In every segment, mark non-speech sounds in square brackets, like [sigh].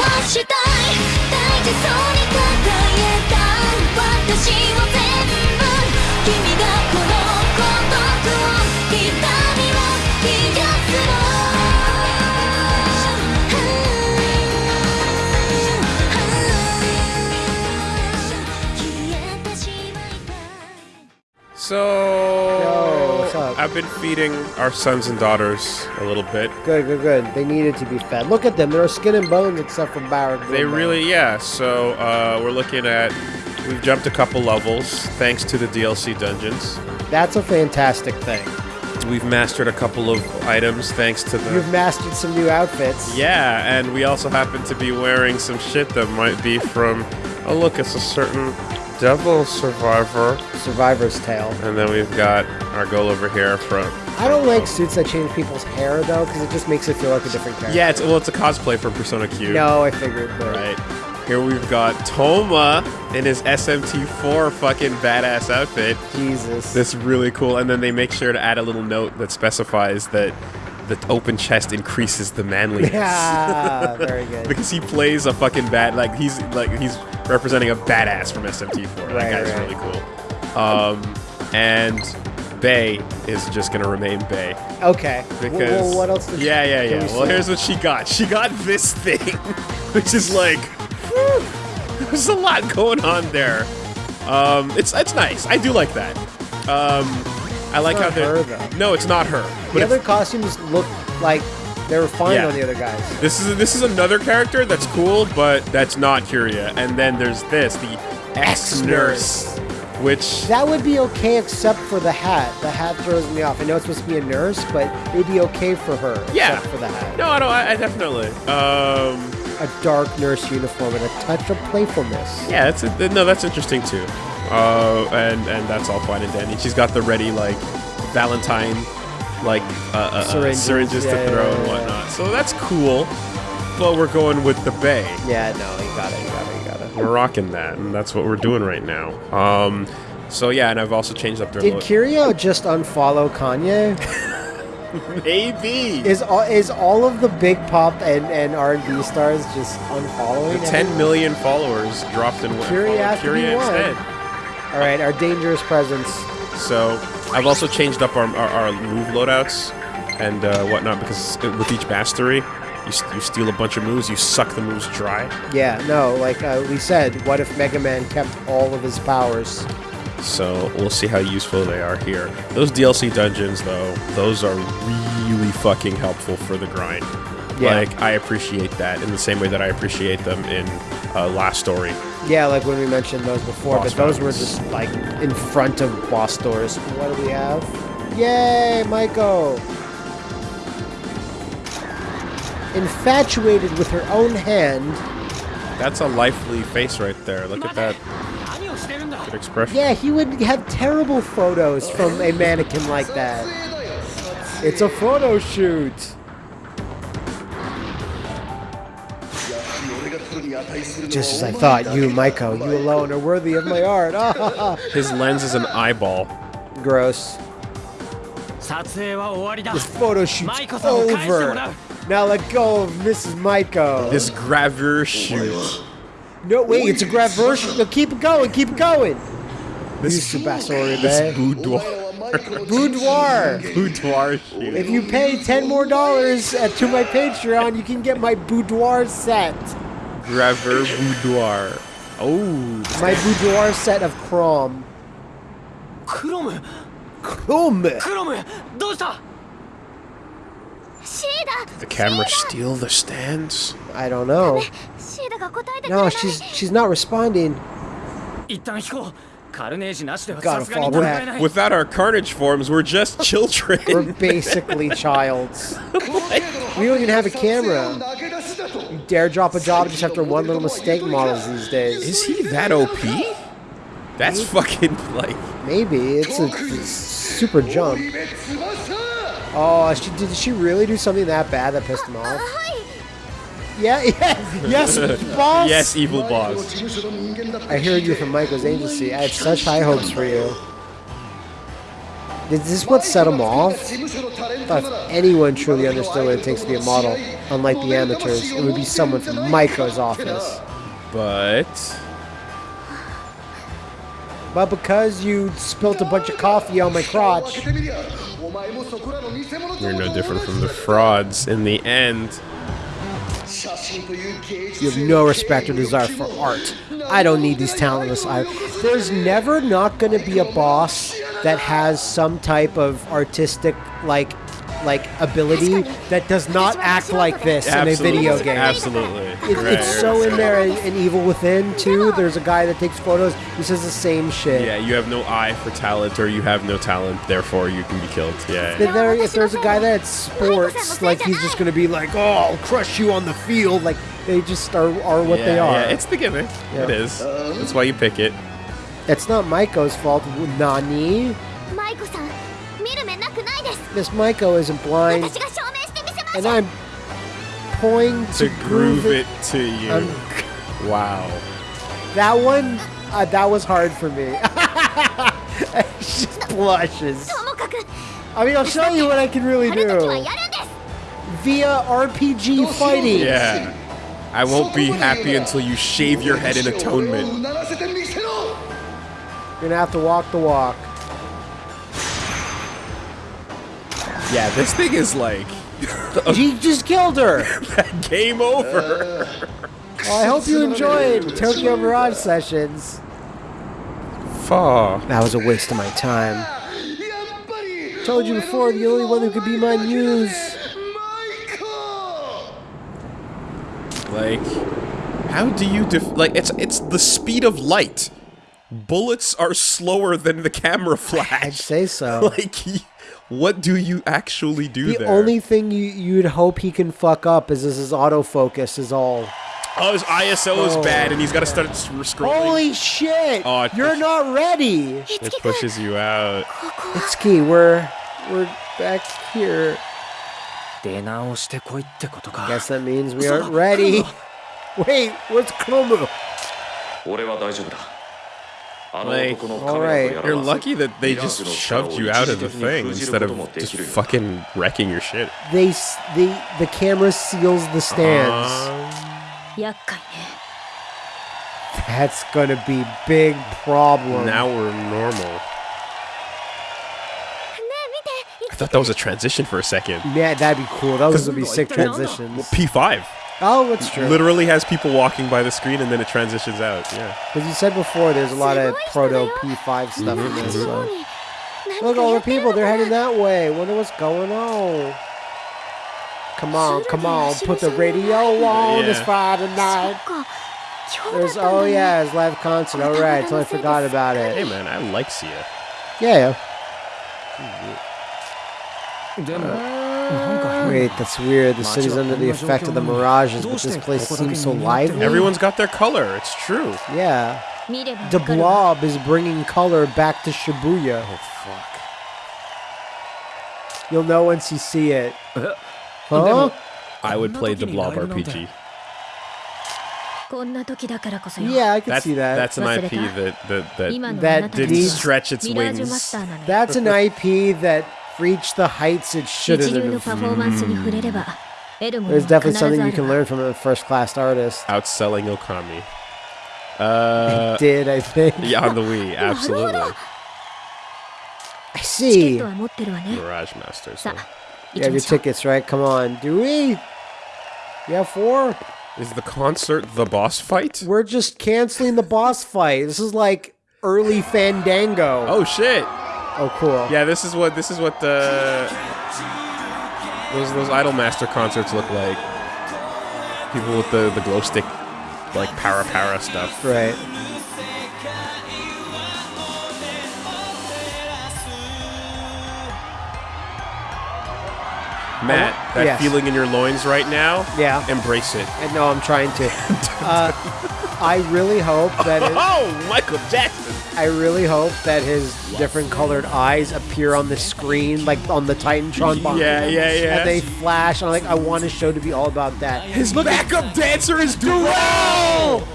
はしたい大事そうに抱えた私を全部君がこの孤独を痛みを癒すの消え what's up? I've been feeding our sons and daughters a little bit. Good, good, good. They needed to be fed. Look at them. They're skin and bones except for Barrett. They really, yeah. So uh, we're looking at. We've jumped a couple levels thanks to the DLC dungeons. That's a fantastic thing. We've mastered a couple of items thanks to the. You've mastered some new outfits. Yeah, and we also happen to be wearing some shit that might be from. Oh, look, it's a certain devil survivor. Survivor's Tale. And then we've got our girl over here from. I don't like suits that change people's hair though, because it just makes it feel like a different character. Yeah, it's well, it's a cosplay from Persona Q. No, I figured. But Right. Here we've got Toma in his SMT4 fucking badass outfit. Jesus. That's really cool. And then they make sure to add a little note that specifies that the open chest increases the manliness. Yeah, very good. [laughs] because he plays a fucking bad like he's like he's representing a badass from SMT4. That Right, guy's right. really cool. Um, and Bay is just gonna remain Bay Okay. because well, what else? Yeah yeah yeah. Well, here's what she got. She got this thing, [laughs] which is like whew, there's a lot going on there. Um, it's it's nice. I do like that. Um, I like how they're her, though. no, it's not her. But The other costumes look like they were fine Yeah. on the other guys. This is this is another character that's cool, but that's not Kiria. And then there's this, the ex-nurse, which That would be okay except for the hat. The hat throws me off. I know it's supposed to be a nurse, but it'd be okay for her. Yeah. Except for the hat. no, I don't. I, I definitely. Um, A dark nurse uniform and a touch of playfulness. yeah, that's a, no, that's interesting too. Uh, and and that's all fine and dandy. She's got the ready like Valentine, like uh, uh, uh, Syringes, syringes, yeah, to yeah, throw yeah, and whatnot. So that's cool. But we're going with the Bay. Yeah, no, you got it, you got it, you got it. We're rocking that, and that's what we're doing right now. Um, so yeah, and I've also changed up their Did. Kiria just unfollow Kanye? [laughs] Maybe. Is all is all of the big pop and, and R and B stars just unfollowing? The 10 million followers dropped in to be Curie one. All right, our dangerous presence. So I've also changed up our, our, our move loadouts and uh, whatnot because with each mastery, you, you steal a bunch of moves, you suck the moves dry. Yeah, no, like uh, we said, what if Mega Man kept all of his powers? So we'll see how useful they are here. Those DLC dungeons, though, those are really fucking helpful for the grind. Yeah. Like I appreciate that in the same way that I appreciate them in uh, Last Story. Yeah, like when we mentioned those before, Boss but those were just like in front of boss doors. What do we have? Yay, Maiko! Infatuated with her own hand. That's a lively face right there. Look at that good expression. Yeah, he would have terrible photos from a mannequin like that. It's a photo shoot. Just as I thought, you, Maiko, you alone are worthy of my art. [laughs] His lens is an eyeball. Gross. The photo shoot's over. Now let go of Mrs. Maiko. This gravure shoot. No, wait, it's a gravure shoot. No, keep it going, keep it going. This, is Sebastian. this eh? boudoir. boudoir. boudoir shoot. If you pay ten more dollars to my Patreon, you can get my boudoir set. Gravure boudoir. Oh, My boudoir set of Chrome. クロム Chrome. クロムどうしたシーダ the camera steal the stands? I don't know. シーダが答えてくれな No, い she's she's not responding. 一旦引こ Gotta fall back. Without our carnage forms, we're just [laughs] children. we're basically childs. we don't even have a camera. You dare drop a job just after one little mistake models these days. Is he that OP? That's Maybe. fucking like... Maybe. It's a, it's super jump. Oh, she, did she really do something that bad that pissed him off? はい Yeah, [laughs] yeah, yes, boss. Yes, evil boss. I heard you from Maiko's agency. I had such high hopes for you. Is this what set him off? Thought if anyone truly understood what it takes to be a model, unlike the amateurs, it would be someone from Maiko's office. But But because you spilt a bunch of coffee on my crotch, you're no different from the frauds in the end. You have no respect or desire for art. I don't need these talentless eyes. There's never not going to be a boss that has some type of artistic, like, like ability that does not act like this in a video game. Absolutely. It, Right, it's so right. in there in, in Evil Within too. There's a guy that takes photos. He says the same shit. Yeah, you have no eye for talent, or you have no talent, therefore you can be killed. Yeah. If, there, if there's a guy that sports, like he's just gonna be like, "Oh, I'll crush you on the field." Like they just are, are what yeah, they are. Yeah, it's the gimmick. Yeah. It is. That's why you pick it. it's not Maiko's fault. Nani? マ Miss Maiko isn't blind. And I'm going to, to groove, it, it, to you. I'm... wow. That one, uh, that was hard for me. [laughs] she blushes. I mean, I'll show you what I can really do. Via RPG fighting. Yeah. I won't be happy until you shave your head in atonement. You're gonna have to walk the walk. Yeah, this thing is like He just killed her. [laughs] game over. Uh, well, I hope you [laughs] enjoyed Tokyo Mirage Sessions. Far. That was a waste of my time. Told you before, the only one who could be my muse. Like, how do you def- like? It's it's the speed of light. Bullets are slower than the camera flash. I'd say so. [laughs] Like, y- what do you actually do The there? only thing you, you'd hope he can fuck up is this his autofocus is all. oh, his ISO is Oh. bad, and he's got to start s- scrolling. Holy shit! Oh, it You're push- not ready. it pushes you out. It's key. We're we're back here. 出直してこいってことか Guess that means we aren't ready. [laughs] Wait, where's Chromo? 俺は大丈夫だあの like, alright. You're lucky that they just shoved you out of the thing instead of just fucking wrecking your shit. They, the, the camera seals the stands. Um, That's gonna be big problem. Now we're normal. I thought that was a transition for a second. Yeah, that'd be cool. That was be sick transition. P5. Oh, it's true. Literally has people walking by the screen and then it transitions out. Yeah. Because you said before there's a lot of proto P5 stuff in this. So. Look, all the people, they're heading that way. Wonder what's going on. Come on, come on, put the radio on. Yeah. It's Friday night. There's, oh yeah, it's live concert. All right, totally forgot about it. Hey man, I like Sia. Yeah. yeah. Uh, Wait, that's weird. The city's under the effect of the mirages, but this place seems so lively. Everyone's got their color. It's true. Yeah. The blob is bringing color back to Shibuya. Oh, fuck. You'll know once you see it. [laughs] Huh? I would play the blob RPG. Yeah, I can see that. That's an IP that that that, that didn't stretch its wings. That's an IP that reach the heights it should have. There's definitely something you can learn from a first-class artist. Outselling Okami. [laughs] Uh, I did, I think. [laughs] Yeah, on the Wii, [laughs] oh, absolutely. I see. Garage Master. So. You have your tickets, right? Come on. Do we? You have four? Is the concert the boss fight? We're just canceling the boss fight. This is like early Fandango. Oh, shit. Oh, cool. Yeah, this is what this is what the those those Idolmaster concerts look like. People with the the glow stick, like para para stuff. Right. Matt, that yes. feeling in your loins right now. Yeah. Embrace it. I know I'm trying to. [laughs] Uh, I really hope that it, [laughs] Oh, Michael Jackson. I really hope that his different colored eyes appear on the screen, like on the Titantron bomb. Yeah, yeah, yeah. And they flash. I'm like, I want a show to be all about that. His backup dancer is Dural.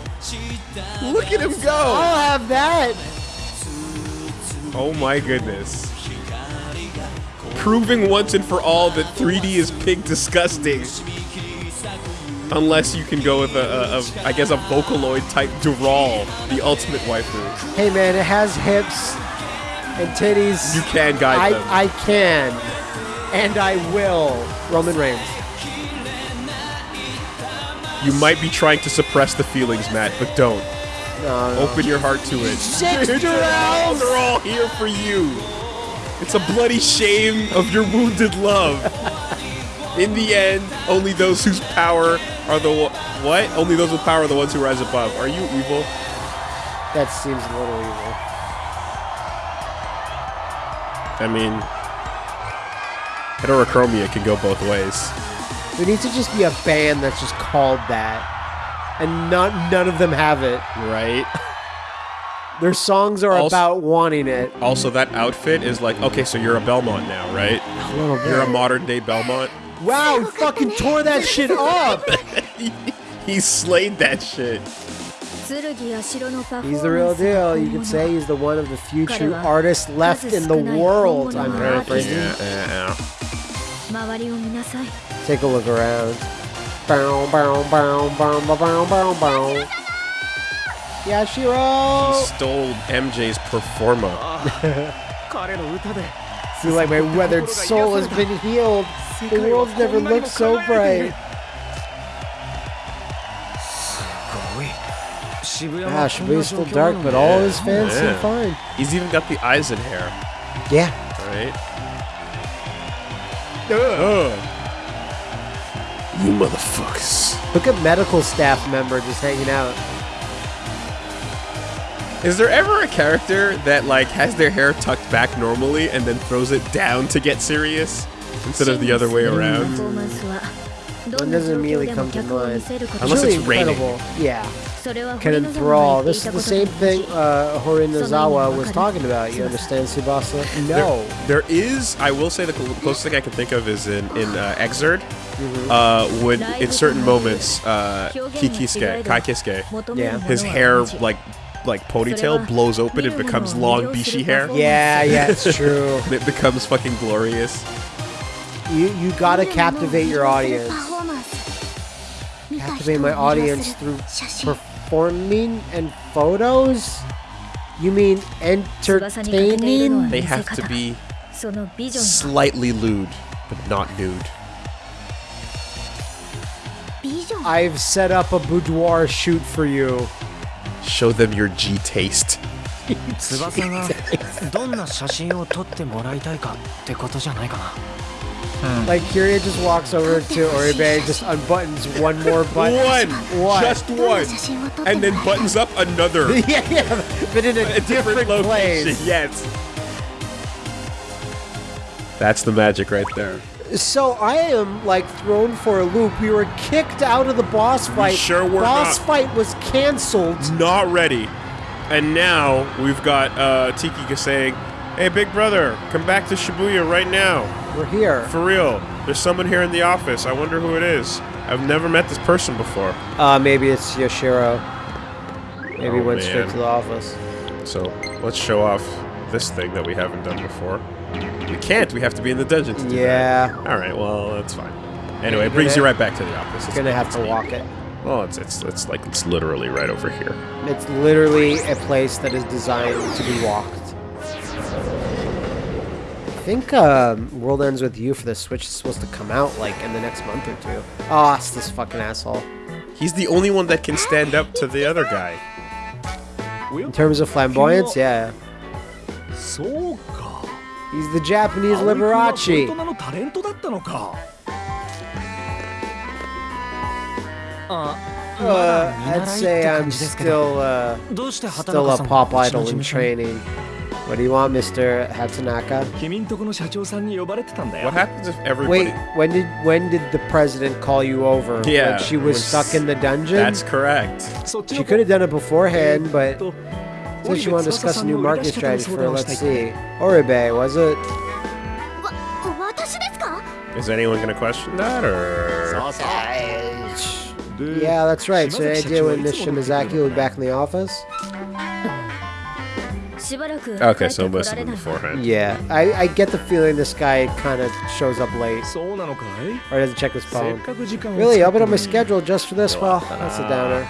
Look at him go. I'll have that. Oh my goodness. Proving once and for all that 3D is pig disgusting. Unless you can go with a, a, a I guess a Vocaloid type Dural, the ultimate waifu. Hey man, it has hips and titties. You can guide I, them. I can. And I will. Roman Reigns. You might be trying to suppress the feelings, Matt, but don't. No, no. Open your heart to it. They're [laughs] They're all here for you. It's a bloody shame of your wounded love. In the end, only those whose power are the what? Only those with power are the ones who rise above. Are you evil? That seems a little evil. I mean, heterochromia can go both ways. There needs to just be a band that's just called that. And not, none of them have it. Right? [laughs] Their songs are Also- about wanting it. Also, that outfit is like, okay, so you're a Belmont now, right? A little bit. You're a modern day Belmont. wow, he fucking tore that shit up. [laughs] he slayed that shit. He's the real deal. You could say he's the one of the few true artists left in the world. I'm paraphrasing. Yeah, yeah, yeah. Take a look around. Bow, bow, bow, bow, bow, bow, bow, Yashiro! He stole MJ's performa. [laughs] like my weathered soul has been healed. The world's never looked so bright. Gosh, Shibuya's still dark, but all his fans seem fine. He's even got the eyes and hair. Yeah. Right? Ugh. You motherfuckers. Look at medical staff member just hanging out. Is there ever a character that like has their hair tucked back normally and then throws it down to get serious instead of the other way around? One doesn't immediately come to mind. Unless really it's raining. incredible. Yeah. Can enthrall. This is the same thing uh, Horinazawa was talking about. You understand, Tsubasa? No. There is, I will say, the closest thing I can think of is in in uh, Xrd, uh, when in certain moments, uh, Kikisuke, Ky Kiske, Yeah. his hair like like ponytail blows open and becomes long bishi hair. Yeah, yeah, it's true. [laughs] It becomes fucking glorious. You you gotta captivate your audience. Captivate my audience through performing and photos. You mean entertaining? They have to be slightly lewd, but not nude. I've set up a boudoir shoot for you. Show them your G taste. 翼がどんな写真を撮ってもらいたいかってことじゃないかな。Like Kiria just walks over to Oribe, just unbuttons one more button. One, one, just one, and then buttons up another. [laughs] yeah, yeah, but in a, a different, different location. Place. Yes, that's the magic right there. So I am like thrown for a loop. We were kicked out of the boss fight. sure were boss not. fight was canceled. Not ready. And now we've got uh, Tiki saying, "Hey, big brother, come back to Shibuya right now. We're here. For real. There's someone here in the office. I wonder who it is. I've never met this person before." Uh, maybe it's Yashiro. Maybe he Oh, went straight to the office. So let's show off this thing that we haven't done before. We can't. We have to be in the dungeon to Yeah. That. All right. Well, that's fine. Anyway, it brings gonna, you right back to the office. It's gonna have to walk it. Well, it's it's it's like it's literally right over here. It's literally a place that is designed to be walked. I think um, World Ends With You for the Switch is supposed to come out like in the next month or two. Oh, it's this fucking asshole. He's the only one that can stand up to the other guy. In terms of flamboyance, yeah. So He's the Japanese Liberace. Uh, I'd say I'm still, uh, still a pop idol in training. What do you want, Mr. Hatanaka? What happens if everybody... Wait, when did when did the president call you over? Yeah. When she was, was stuck in the dungeon? That's correct. She could have done it beforehand, but did you want to discuss a new marketing strategy for, let's see, Oribe, was it? Is anyone going to question that, or...? Yeah, that's right. So I did when Miss Shimazaki be back in the office? Okay, so most of them beforehand. Yeah, I, I get the feeling this guy kind of shows up late. Or doesn't check his phone. Really, I opened up my schedule just for this? Well, that's a downer.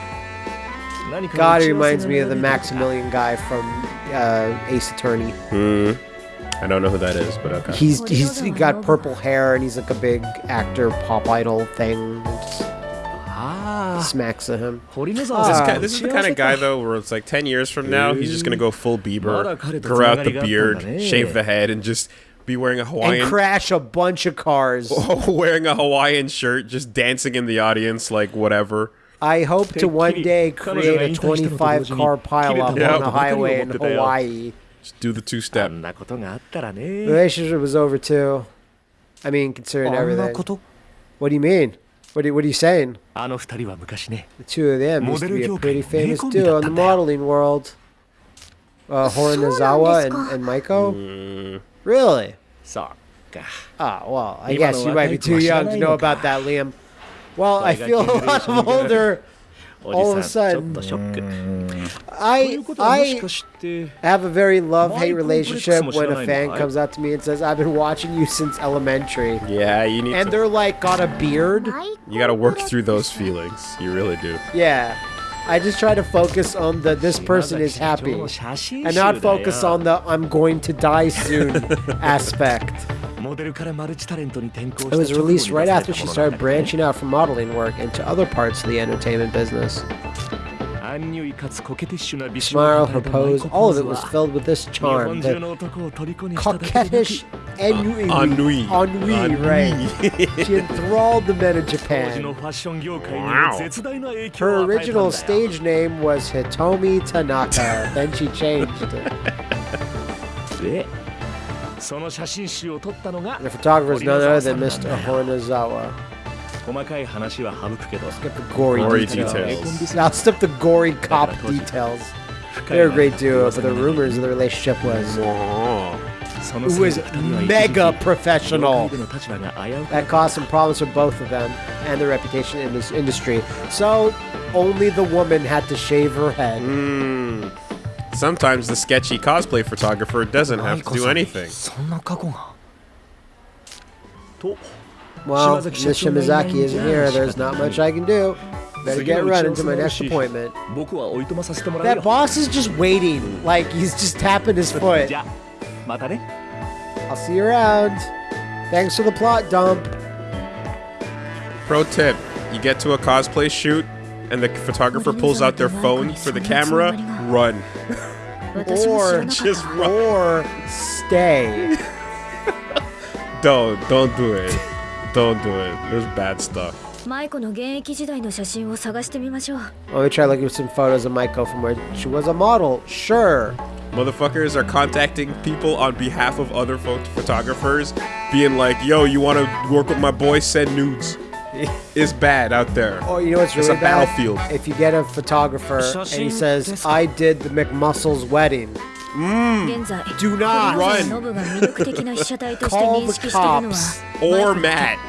God, he reminds me of the Maximilian guy from uh, Ace Attorney. Hmm. I don't know who that is, but okay. He's he's he got purple hair and he's like a big actor, pop idol thing. Ah, smacks at him. This, guy, ah. this is the kind of guy though, where it's like ten years from now, he's just gonna go full Bieber, grow out the beard, shave the head, and just be wearing a Hawaiian and crash a bunch of cars. [laughs] wearing a Hawaiian shirt, just dancing in the audience like whatever. I hope to one day create a 25 car pileup on the highway in Hawaii. Just do the two step. The relationship was over too. I mean, considering everything. What do you mean? What are, what are you saying? The two of them used to be a pretty famous duo in the modeling world. Uh, Horinazawa and, and Maiko? Hmm. Really? Ah, oh, well, I guess you might be too young to know about that, Liam. Well, I feel a lot of older. [laughs] all of a sudden. I, I have a very love hate relationship when a fan comes up to me and says, I've been watching you since elementary. Yeah, you need And to. they're like, got a beard. You gotta work through those feelings. You really do. Yeah. I just try to focus on the this person is happy and not focus on the I'm going to die soon [laughs] aspect. It was released right after she started branching out from modeling work into other parts of the entertainment business. Smile, her pose, all of it was filled with this charm. coquettish ennui. Uh, ennui. Ennui, right. she enthralled the men of Japan. Wow. Her original stage name was Hitomi Tanaka. then she changed it. [laughs] The photographer is none other than Mr. Hornazawa. 細かい話は省くけど Skip the gory, Gory details. details. I'll skip the gory cop details. 深い They're a な great duo, 噂 but the に rumors of the relationship was その it せい was で二人は一時期 mega 業 professional. 界での立場が危うく That caused some problems for both of them and their reputation in this industry. So only the woman had to shave her head. Mm. Sometimes the sketchy cosplay photographer doesn't have to do anything. そんな過去がと well, Miss Shimazaki isn't here. There's not much I can do. Better get running to my next appointment. That boss is just waiting. Like, he's just tapping his foot. I'll see you around. Thanks for the plot dump. Pro tip. You get to a cosplay shoot, and the photographer pulls out their phone for the camera, run. or just run. Or stay. [laughs] don't, don't do it. Don't do it. There's bad stuff. マイコの現役時代の写真を探してみましょう Let me try looking at some photos of Maiko from where she was a model. Sure. Motherfuckers are contacting people on behalf of other pho- photographers, being like, yo, you want to work with my boy? Send nudes. [laughs] It's bad out there. Oh, you know what's It's really a bad? battlefield. If you get a photographer and he says, "I did the McMuscles wedding," Mm. Do not run. call the cops or Matt.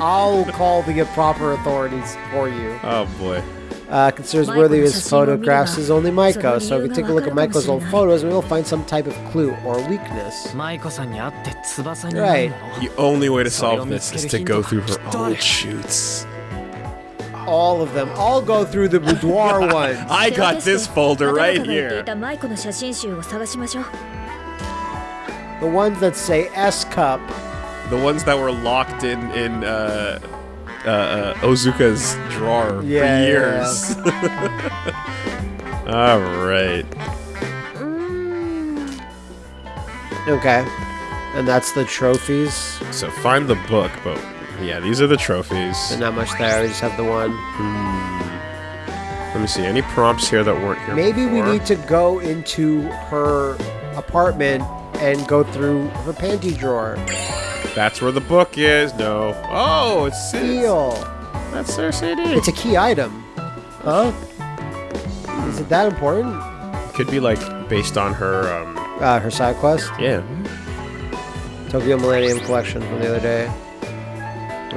I'll call the proper authorities for you. Oh boy. Uh, considers worthy of his photographs is only Maiko, so if we take a look at Maiko's old photos, we will find some type of clue or weakness. Right. The only way to solve this is to go through her old shoots all of them. I'll go through the boudoir [laughs] ones. I got this folder right here. The ones that say S cup. The ones that were locked in in uh, uh, uh Ozuka's drawer yeah, for years. Yeah. [laughs] all right. Okay. And that's the trophies. So find the book, but yeah, these are the trophies. There's not much there. We just have the one. Let me see. Any prompts here that weren't here? Maybe we need to go into her apartment and go through her panty drawer. That's where the book is. No. Oh, it's Seal. That's their CD. It's a key item. Huh? Is it that important? Could be like based on her. Um, Uh, her side quest. yeah. Tokyo Millennium Collection from the other day.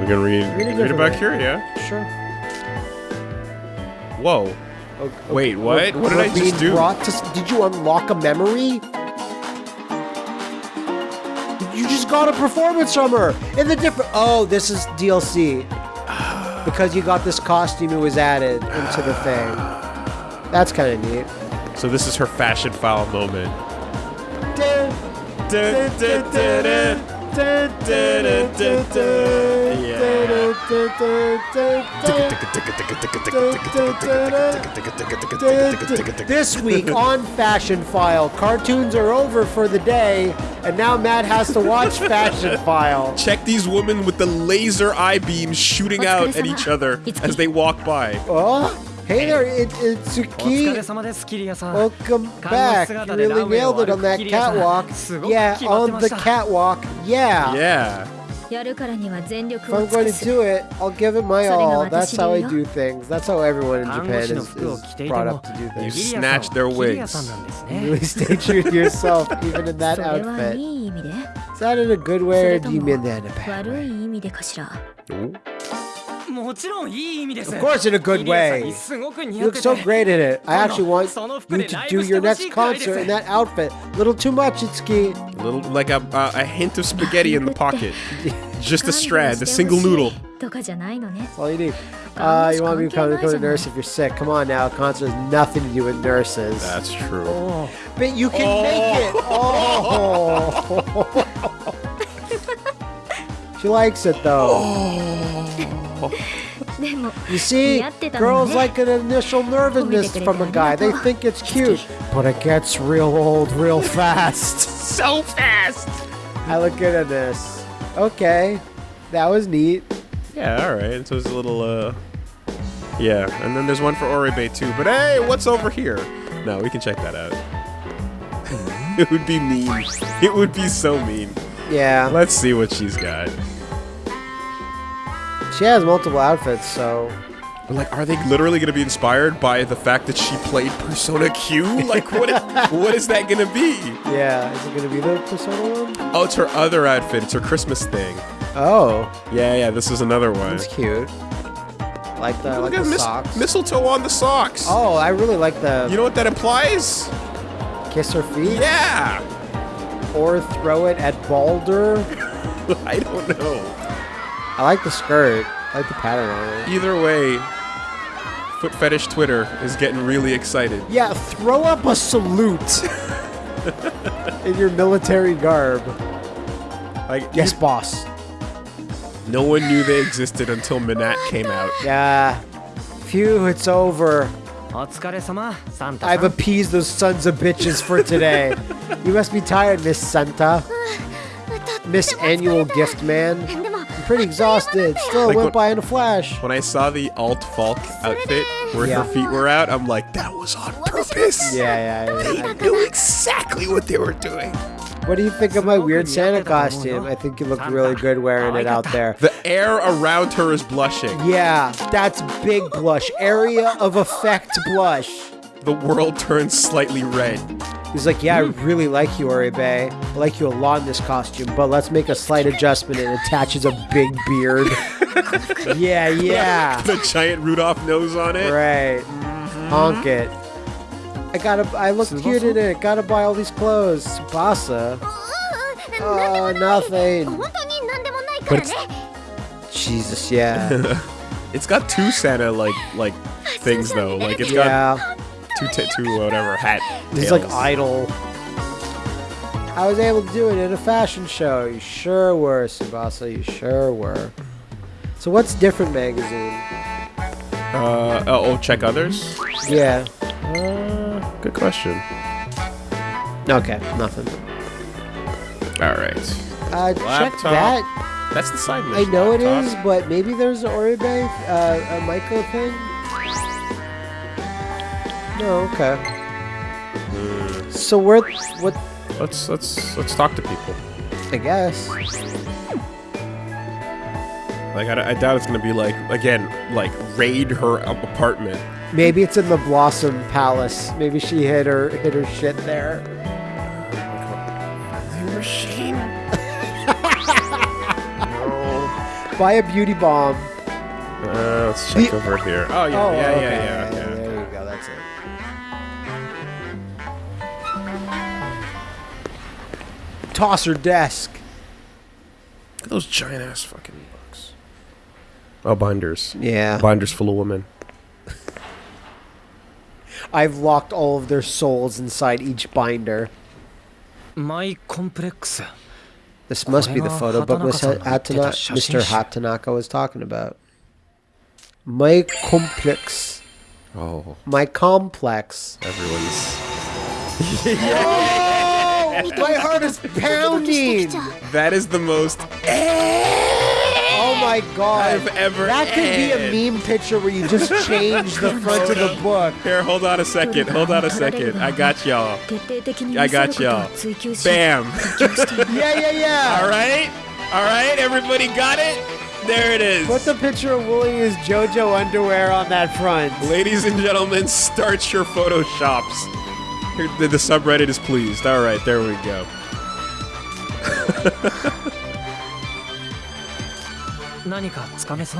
We can read Read a read different about way. Kiria. Sure. Whoa. of- Wait, what? of- What did I just do? Brought to, did you unlock a memory? You just got a performance from her in the different. Oh, this is DLC [sighs] because you got this costume. It was added into the thing. That's kind of neat. So this is her fashion file moment. This week on Fashion File, cartoons are over for the day, and now Matt has to watch Fashion File. Check these women with the laser eye beams shooting out at each other as they walk by. Oh, Hey there, it, oh, it's Key. Welcome back. You really nailed it on that catwalk. Yeah, on the catwalk. Yeah. Yeah. If I'm going to do it, I'll give it my all. That's how I do things. That's how everyone in Japan is, is brought up to do things. You snatch their wigs. [laughs] You really stay true to yourself, even in that outfit. Is that in a good way or do you mean that in a bad way? Of course, in a good way. You look so great in it. I actually want you to do your next concert in that outfit. A Little too much, Itsuki. A little like a, a hint of spaghetti in the pocket. [laughs] Just a strand, a single noodle. All you need. Uh, you want me to become, become a nurse if you're sick. Come on now, concert has nothing to do with nurses. That's true. Oh. But you can oh. make it. [laughs] Oh. [laughs] she likes it though. Oh. [laughs] You see, girls like an initial nervousness from a guy. They think it's cute, but it gets real old real [laughs] fast. so fast! I look good at this. Okay, that was neat. Yeah, alright. So it's a little, uh. Yeah, and then there's one for Oribe too. But hey, what's over here? No, we can check that out. Mm-hmm. [laughs] it would be mean. It would be so mean. Yeah. Let's see what she's got she has multiple outfits, so But like, are they literally going to be inspired by the fact that she played Persona Q? Like, what? Is, what is that going to be? yeah. Is it gonna be the Persona one? Oh, it's her other outfit. It's her Christmas thing. Oh, Yeah, yeah. This is another one. that's cute. Like the like Look the mis- socks. mistletoe on the socks. Oh, I really like the You know what that implies? kiss her feet Yeah. or throw it at Balder. [laughs] I don't know. I like the skirt. I like the pattern on it. Either way, Foot Fetish Twitter is getting really excited. Yeah, throw up a salute [laughs] in your military garb. Like yes, you, boss. No one knew they existed until Minat came out. Yeah. Phew, it's over. I've appeased those sons of bitches for today. [laughs] you must be tired, Miss Santa. Miss Annual Gift Man. でも I'm pretty exhausted. Still Like went what- by in a flash. When I saw the Alt Falk outfit where Yeah. her feet were out, I'm like, that was on purpose. Yeah, yeah. yeah. They knew exactly what they were doing. What do you think of my weird Santa costume? I think you look really good wearing it out there. The air around her is blushing. Yeah, that's big blush. Area of effect blush. The world turns slightly red. He's like, yeah, I hmm. really like you, Oribe. I like you a lot in this costume, but let's make a slight adjustment and attaches a big beard. [laughs] yeah, yeah. the giant Rudolph nose on it. Right. Mm-hmm. Honk it. I gotta. I look cute in it. Gotta buy all these clothes. Basa. Oh, oh nothing. But it's, Jesus, yeah. [laughs] it's got two Santa like like [laughs] things though. Like it's got two t- two whatever hat. He's like idle. I was able to do it in a fashion show. You sure were, Tsubasa. You sure were. So what's different magazine? Uh, oh, oh, check others. Yeah. Uh, good question. Okay, nothing. All right, Uh, check that. that's the side I know it laptop. is, but maybe there's an Oribe, uh, a Maiko thing. No, okay. So we're what? Let's let's let's talk to people. I guess. Like I, I doubt it's gonna be like again like raid her apartment. Maybe it's in the Blossom Palace. Maybe she hid her hid her shit there. Machine. no. [laughs] Buy a beauty bomb. Uh, let's check The- over here. Oh yeah, yeah, yeah, yeah. okay, okay. There you toss her desk. Look at those giant ass fucking books. Oh, binders. Yeah. Binders full of women. [laughs] I've locked all of their souls inside each binder. My complex. This must be the photo book Hatana, Mr. Hatanaka was talking about. My complex. Oh. My complex. Everyone's. yeah. [laughs] [laughs] [laughs] My heart is [laughs] pounding. That is the most. Oh my god! I've ever. That could be a meme picture where you just [laughs] change the front of the book. Here, hold on a second. Hold on a second. I got y'all. I got y'all. Bam. yeah, yeah, yeah. All right, all right. Everybody got it. There it is. Put the picture of Wooly is JoJo underwear on that front. Ladies and gentlemen, start your photoshops. [laughs] The subreddit is pleased. All right, there we go. [laughs]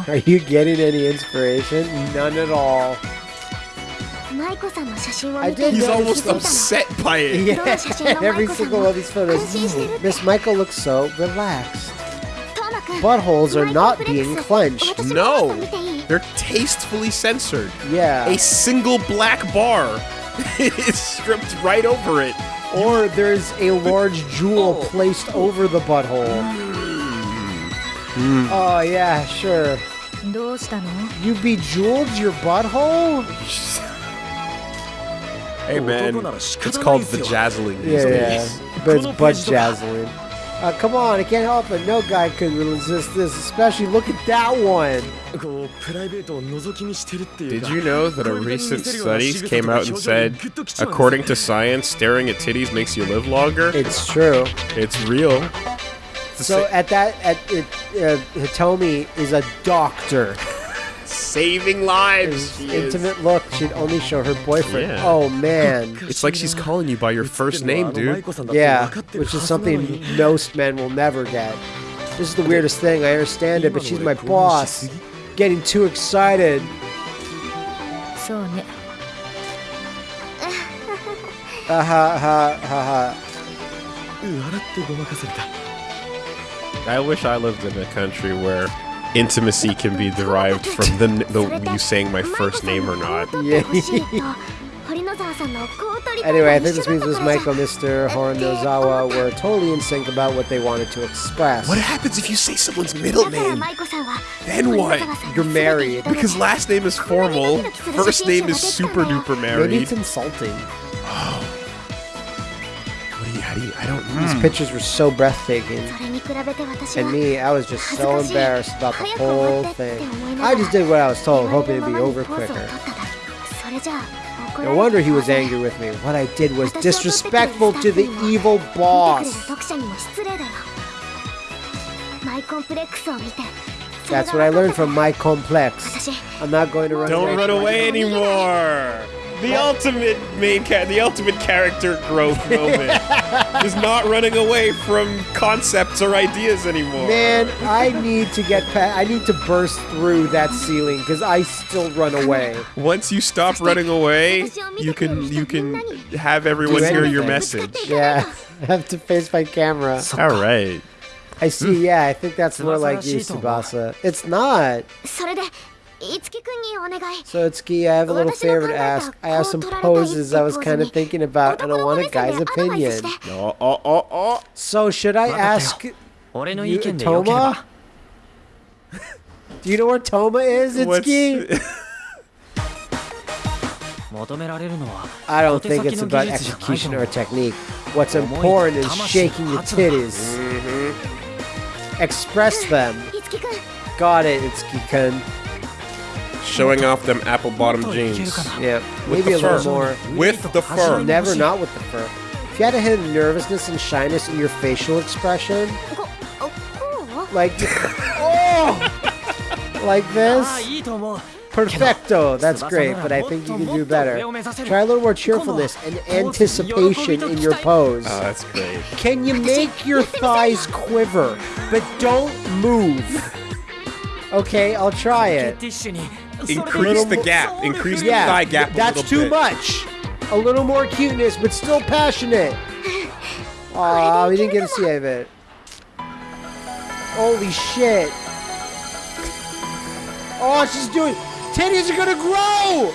Are you getting any inspiration? None at all. I did He's almost upset by it. Yeah, [laughs] every single one of these photos. Miss Maiko looks so relaxed. Buttholes are not being clenched. No, they're tastefully censored. Yeah. A single black bar [laughs] is stripped right over it. Or there's a large jewel oh. placed over the butthole. Mm. Oh, yeah, sure. You bejeweled your butthole? Hey, man. It's called the these yeah, days. Yeah, but it's butt jazzling. Uh, come on, I can't help it. No guy could resist this, especially look at that one. Did you know that a recent study came out and said, according to science, staring at titties makes you live longer? It's true. It's real. So at that, at it, uh, Hitomi is a doctor saving lives. Intimate look should only show her boyfriend. Yeah. Oh man. [laughs] It's like she's calling you by your first name, dude. Yeah, which is something most men will never get. This is the weirdest thing. I understand it, but she's my boss. Getting too excited. Ha ha ha ha. I wish I lived in a country where intimacy can be derived from the, the you saying my first name or not. [laughs] Yeah. anyway, I think this means this Maiko, Mr. Horonozawa were totally in sync about what they wanted to express. What happens if you say someone's middle name? Then what? You're married. Because last name is formal, first name is super duper married. Maybe it's insulting. Oh. What do you, how do you, I don't... These pictures were so breathtaking. And me, I was just so embarrassed about the whole thing. I just did what I was told, hoping it'd be over quicker. No wonder he was angry with me. What I did was disrespectful to the evil boss. That's what I learned from my complex. I'm not going to run Don't away run away anymore. The ultimate main cat, the ultimate character growth [laughs] moment is not running away from concepts or ideas anymore. Man, I need to get past. I need to burst through that ceiling because I still run away. Once you stop running away, you can you can have everyone hear your message. Yeah, [laughs] I have to face my camera. All right. I see. Yeah, I think that's more like you, Tsubasa. It's not. So Itsuki, I have a little favor to ask. I have some poses I was kind of thinking about, and I want a guy's opinion. Oh, oh, oh, oh. So should I ask you, Toma? [laughs] Do you know where Toma is, [laughs] Itsuki? [laughs] I don't think it's about execution or technique. What's important is shaking your titties. Mm -hmm. Express them. Got it, Itsuki-kun showing off them apple bottom jeans. Yeah, maybe a little more. With the fur. Never not with the fur. If you had a hint of nervousness and shyness in your facial expression, like, [laughs] oh, like this, perfecto. That's great, but I think you can do better. Try a little more cheerfulness and anticipation in your pose. Oh, that's great. Can you make your thighs quiver, but don't move? Okay, I'll try it increase the gap, increase the yeah, thigh gap. that's too bit. much. A little more cuteness, but still passionate. [laughs] Aw, we didn't get to see any of it. Holy shit! Oh, she's doing. Titties are gonna grow.